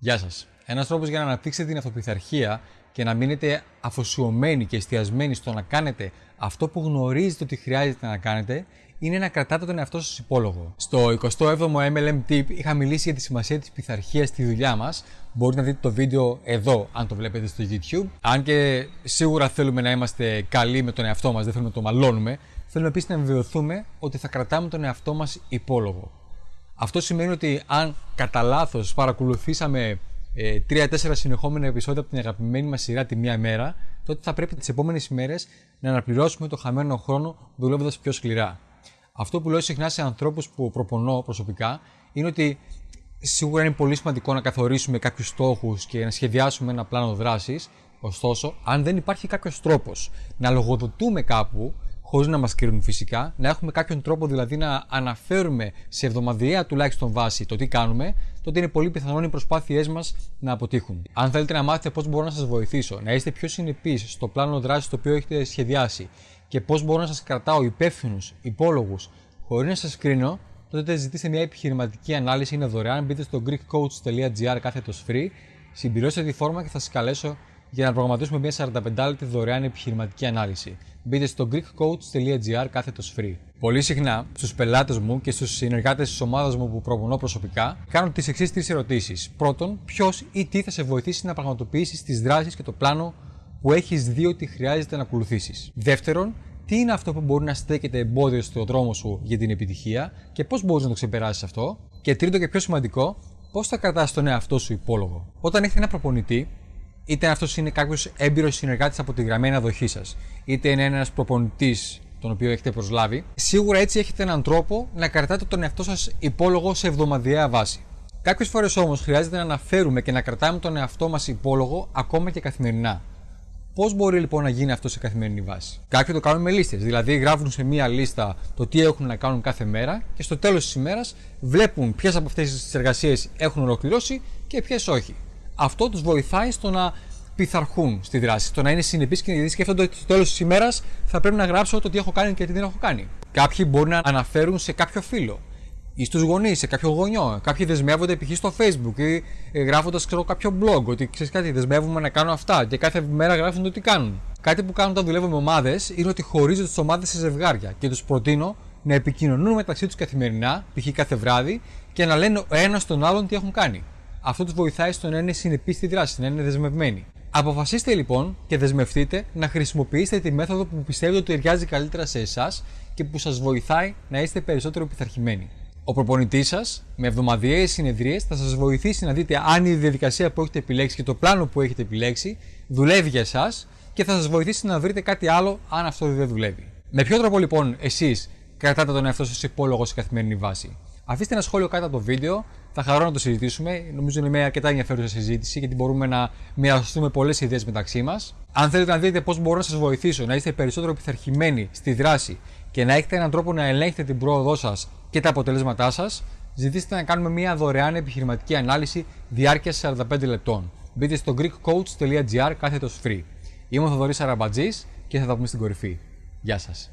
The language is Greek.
Γεια σας. Ένας τρόπος για να αναπτύξετε την αυτοπιθαρχία και να μείνετε αφοσιωμένοι και εστιασμένοι στο να κάνετε αυτό που γνωρίζετε ότι χρειάζεται να κάνετε είναι να κρατάτε τον εαυτό σας υπόλογο. Στο 27ο MLM Tip είχα μιλήσει για τη σημασία της πειθαρχίας στη δουλειά μας. Μπορείτε να δείτε το βίντεο εδώ, αν το βλέπετε στο YouTube. Αν και σίγουρα θέλουμε να είμαστε καλοί με τον εαυτό μας, δεν θέλουμε να το μαλώνουμε. Θέλουμε επίσης να βεβαιωθούμε ότι θα κρατάμε τον εαυτό μας υπόλογο. Αυτό σημαίνει ότι αν κατά λάθος παρακολουθήσαμε ε, 3-4 συνεχόμενα επεισόδια από την αγαπημένη μας σειρά τη μία μέρα, τότε θα πρέπει τις επόμενες ημέρες να αναπληρώσουμε το χαμένο χρόνο δουλεύοντας πιο σκληρά. Αυτό που λέω συχνά σε ανθρώπους που προπονώ προσωπικά είναι ότι σίγουρα είναι πολύ σημαντικό να καθορίσουμε κάποιους στόχους και να σχεδιάσουμε ένα πλάνο δράσης. Ωστόσο, αν δεν υπάρχει κάποιος τρόπος να λογοδοτούμε κάπου χωρίς να μας κρίνουν φυσικά, να έχουμε κάποιον τρόπο δηλαδή να αναφέρουμε σε εβδομαδιαία τουλάχιστον βάση το τι κάνουμε, τότε είναι πολύ πιθανόν οι προσπάθειές μας να αποτύχουν. Αν θέλετε να μάθετε πώς μπορώ να σας βοηθήσω, να είστε πιο συνεπείς στο πλάνο δράσης το οποίο έχετε σχεδιάσει και πώς μπορώ να σας κρατάω υπεύθυνους, υπόλογους, χωρίς να σας κρίνω, τότε ζητήστε μια επιχειρηματική ανάλυση, είναι δωρεάν. Μπείτε στο greekcoach.gr κάθετος free, συμπληρώστε τη φόρμα και θα σας καλέσω για να προγραμματίσουμε μια 45 λεπτή δωρεάν επιχειρηματική ανάλυση. Μπείτε στο greekcoach.gr κάθετος free. Πολύ συχνά στους πελάτες μου και στους συνεργάτες της ομάδας μου που προπονώ προσωπικά κάνω τις εξής τρεις ερωτήσεις. Πρώτον, ποιος ή τι θα σε βοηθήσει να πραγματοποιήσεις τις δράσεις και το πλάνο που έχεις δει ότι χρειάζεται να ακολουθήσεις; Δεύτερον, τι είναι αυτό που μπορεί να στέκεται εμπόδιο στο δρόμο σου για την επιτυχία και πώς μπορείς να το ξεπεράσεις αυτό; Και τρίτο και πιο σημαντικό, πώς θα κρατάς τον εαυτό σου υπόλογο; Όταν έχετε ένα προπονητή, είτε αυτός είναι κάποιος έμπειρος συνεργάτης από τη γραμμένη αδοχή σας, είτε είναι ένας προπονητής τον οποίο έχετε προσλάβει, σίγουρα έτσι έχετε έναν τρόπο να κρατάτε τον εαυτό σας υπόλογο σε εβδομαδιαία βάση. Κάποιες φορές όμως χρειάζεται να αναφέρουμε και να κρατάμε τον εαυτό μας υπόλογο ακόμα και καθημερινά. Πώς μπορεί λοιπόν να γίνει αυτό σε καθημερινή βάση; Κάποιοι το κάνουν με λίστες, δηλαδή γράφουν σε μία λίστα το τι έχουν να κάνουν κάθε μέρα και στο τέλος της ημέρας βλέπουν ποιες από αυτές τις εργασίες έχουν ολοκληρώσει και ποιες όχι. Αυτό τους βοηθάει στο να πειθαρχούν στη δράση, στο να είναι συνεπείς και να σκέφτονται ότι στο τέλος της ημέρας θα πρέπει να γράψω το τι έχω κάνει και τι δεν έχω κάνει. Κάποιοι μπορεί να αναφέρουν σε κάποιο φίλο ή στους γονείς, σε κάποιο γονιό. Κάποιοι δεσμεύονται π.χ. στο Facebook ή ε, γράφοντας κάποιο blog ότι ξέρεις κάτι, δεσμεύουμε να κάνω αυτά και κάθε μέρα γράφουν το τι κάνουν. Κάτι που κάνουν όταν δουλεύω με ομάδες είναι ότι χωρίζω τις ομάδες σε ζευγάρια και τους προτείνω να επικοινωνούν μεταξύ τους καθημερινά, π.χ. κάθε βράδυ, και να λένε ο ένας τον άλλον τι έχουν κάνει. Αυτό τους βοηθάει στο να είναι συνεπείς στη δράση, να είναι δεσμευμένοι. Αποφασίστε λοιπόν και δεσμευτείτε να χρησιμοποιήσετε τη μέθοδο που πιστεύετε ότι ταιριάζει καλύτερα σε εσάς και που σας βοηθάει να είστε περισσότερο πειθαρχημένοι. Ο προπονητής σας με εβδομαδιαίες συνεδρίες θα σας βοηθήσει να δείτε αν η διαδικασία που έχετε επιλέξει και το πλάνο που έχετε επιλέξει δουλεύει για εσάς και θα σας βοηθήσει να βρείτε κάτι άλλο αν αυτό δεν δουλεύει. Με ποιο τρόπο λοιπόν εσείς κρατάτε τον εαυτό σας υπόλογο σε καθημερινή βάση; Αφήστε ένα σχόλιο κάτω από το βίντεο, θα χαρώ να το συζητήσουμε. Νομίζω είναι μια αρκετά ενδιαφέρουσα συζήτηση γιατί μπορούμε να μοιραστούμε πολλές ιδέες μεταξύ μας. Αν θέλετε να δείτε πώς μπορώ να σας βοηθήσω να είστε περισσότερο πειθαρχημένοι στη δράση και να έχετε έναν τρόπο να ελέγχετε την πρόοδό σας και τα αποτελέσματά σας, ζητήστε να κάνουμε μια δωρεάν επιχειρηματική ανάλυση διάρκεια 45 λεπτών. Μπείτε στο greekcoach.gr κάθετος free. Είμαι ο Θοδωρής Αραμπατζής και θα τα πούμε στην κορυφή. Γεια σας.